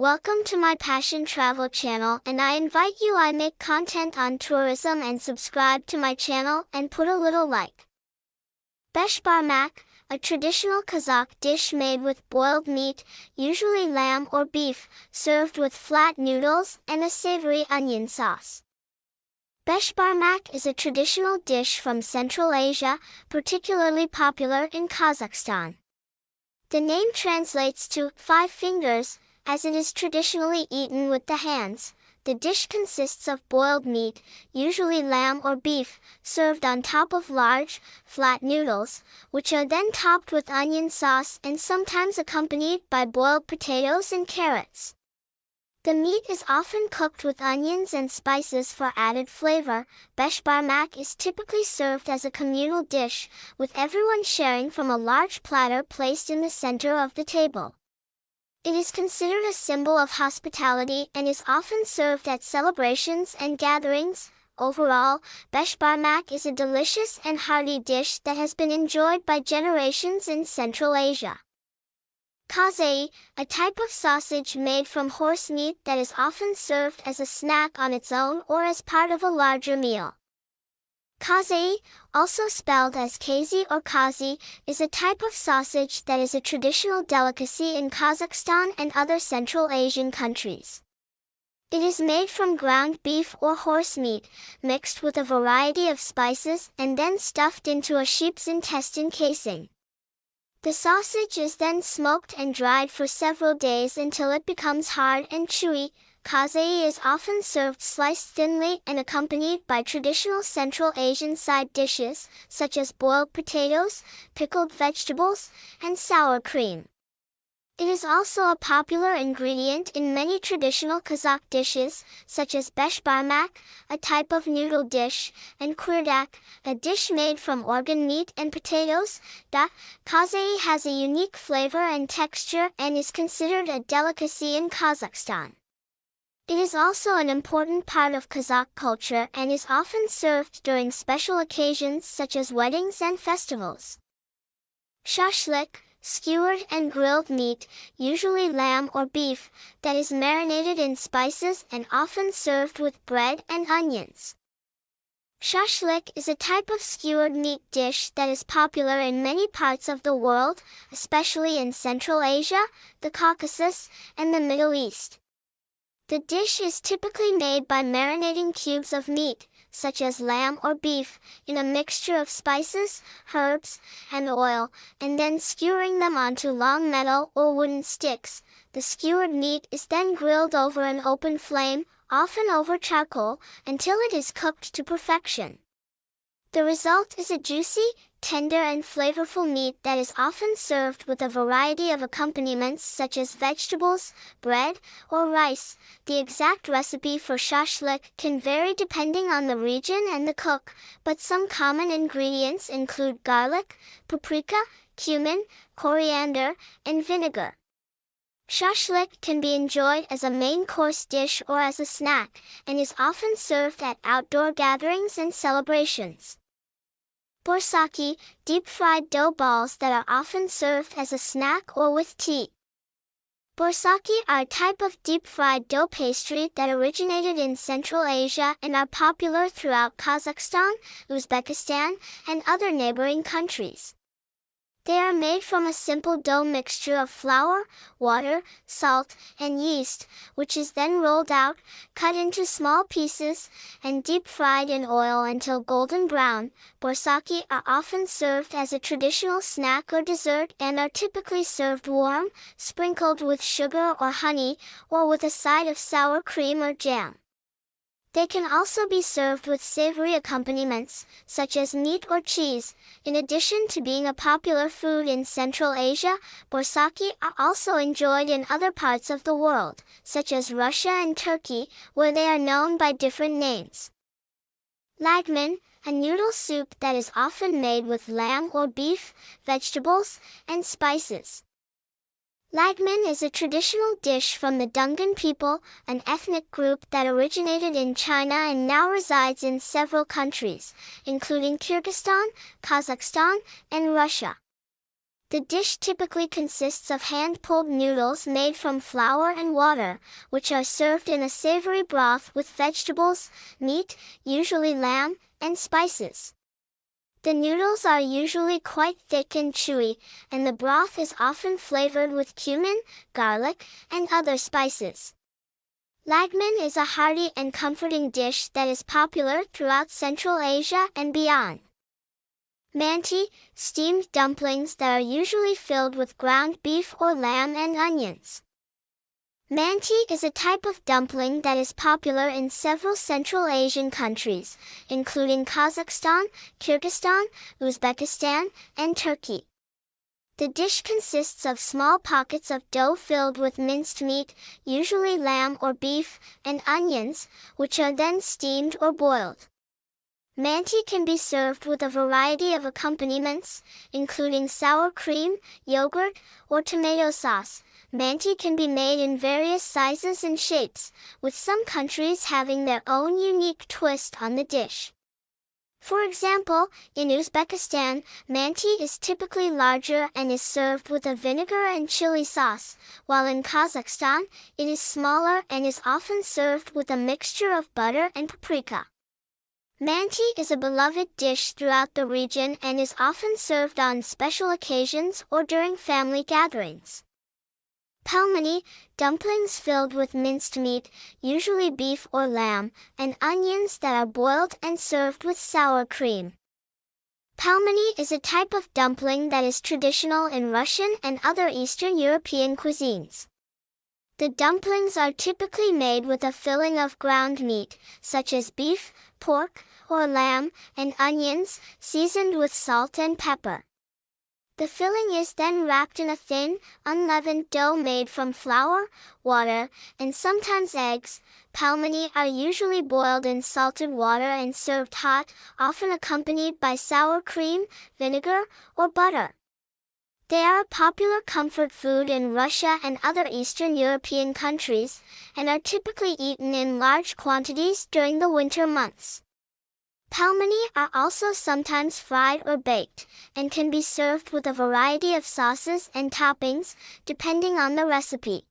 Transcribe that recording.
Welcome to my Passion Travel channel and I invite you I make content on tourism and subscribe to my channel and put a little like. Beshbarmak, a traditional Kazakh dish made with boiled meat, usually lamb or beef, served with flat noodles and a savory onion sauce. Beshbarmak is a traditional dish from Central Asia, particularly popular in Kazakhstan. The name translates to five fingers, as it is traditionally eaten with the hands. The dish consists of boiled meat, usually lamb or beef, served on top of large, flat noodles, which are then topped with onion sauce and sometimes accompanied by boiled potatoes and carrots. The meat is often cooked with onions and spices for added flavor. Beshbarmak is typically served as a communal dish, with everyone sharing from a large platter placed in the center of the table. It is considered a symbol of hospitality and is often served at celebrations and gatherings. Overall, beshbarmak is a delicious and hearty dish that has been enjoyed by generations in Central Asia. Kazei, a type of sausage made from horse meat that is often served as a snack on its own or as part of a larger meal. Kazai, also spelled as kazi or kazi, is a type of sausage that is a traditional delicacy in Kazakhstan and other Central Asian countries. It is made from ground beef or horse meat, mixed with a variety of spices and then stuffed into a sheep's intestine casing. The sausage is then smoked and dried for several days until it becomes hard and chewy, Kazai is often served sliced thinly and accompanied by traditional Central Asian side dishes, such as boiled potatoes, pickled vegetables, and sour cream. It is also a popular ingredient in many traditional Kazakh dishes, such as beshbarmak, a type of noodle dish, and kurdak, a dish made from organ meat and potatoes. Da Kazai has a unique flavor and texture and is considered a delicacy in Kazakhstan. It is also an important part of Kazakh culture and is often served during special occasions such as weddings and festivals. Shashlik, skewered and grilled meat, usually lamb or beef, that is marinated in spices and often served with bread and onions. Shashlik is a type of skewered meat dish that is popular in many parts of the world, especially in Central Asia, the Caucasus, and the Middle East. The dish is typically made by marinating cubes of meat, such as lamb or beef, in a mixture of spices, herbs, and oil, and then skewering them onto long metal or wooden sticks. The skewered meat is then grilled over an open flame, often over charcoal, until it is cooked to perfection. The result is a juicy, tender and flavorful meat that is often served with a variety of accompaniments such as vegetables, bread, or rice. The exact recipe for shashlik can vary depending on the region and the cook, but some common ingredients include garlic, paprika, cumin, coriander, and vinegar. Shashlik can be enjoyed as a main course dish or as a snack, and is often served at outdoor gatherings and celebrations. Borsaki, deep-fried dough balls that are often served as a snack or with tea. Borsaki are a type of deep-fried dough pastry that originated in Central Asia and are popular throughout Kazakhstan, Uzbekistan, and other neighboring countries. They are made from a simple dough mixture of flour, water, salt, and yeast, which is then rolled out, cut into small pieces, and deep fried in oil until golden brown. Borsaki are often served as a traditional snack or dessert and are typically served warm, sprinkled with sugar or honey, or with a side of sour cream or jam. They can also be served with savory accompaniments, such as meat or cheese. In addition to being a popular food in Central Asia, borsaki are also enjoyed in other parts of the world, such as Russia and Turkey, where they are known by different names. Lagman, a noodle soup that is often made with lamb or beef, vegetables, and spices. Lagman is a traditional dish from the Dungan people, an ethnic group that originated in China and now resides in several countries, including Kyrgyzstan, Kazakhstan, and Russia. The dish typically consists of hand-pulled noodles made from flour and water, which are served in a savory broth with vegetables, meat, usually lamb, and spices. The noodles are usually quite thick and chewy, and the broth is often flavored with cumin, garlic, and other spices. Lagman is a hearty and comforting dish that is popular throughout Central Asia and beyond. Manti, steamed dumplings that are usually filled with ground beef or lamb and onions. Manti is a type of dumpling that is popular in several Central Asian countries, including Kazakhstan, Kyrgyzstan, Uzbekistan, and Turkey. The dish consists of small pockets of dough filled with minced meat, usually lamb or beef, and onions, which are then steamed or boiled. Manti can be served with a variety of accompaniments, including sour cream, yogurt, or tomato sauce. Manti can be made in various sizes and shapes, with some countries having their own unique twist on the dish. For example, in Uzbekistan, manti is typically larger and is served with a vinegar and chili sauce, while in Kazakhstan, it is smaller and is often served with a mixture of butter and paprika. Manti is a beloved dish throughout the region and is often served on special occasions or during family gatherings. Pelmeni, dumplings filled with minced meat, usually beef or lamb, and onions that are boiled and served with sour cream. Pelmeni is a type of dumpling that is traditional in Russian and other Eastern European cuisines. The dumplings are typically made with a filling of ground meat, such as beef, pork, or lamb, and onions, seasoned with salt and pepper. The filling is then wrapped in a thin, unleavened dough made from flour, water, and sometimes eggs. Pelmeni are usually boiled in salted water and served hot, often accompanied by sour cream, vinegar, or butter. They are a popular comfort food in Russia and other Eastern European countries, and are typically eaten in large quantities during the winter months. Pelmeni are also sometimes fried or baked, and can be served with a variety of sauces and toppings, depending on the recipe.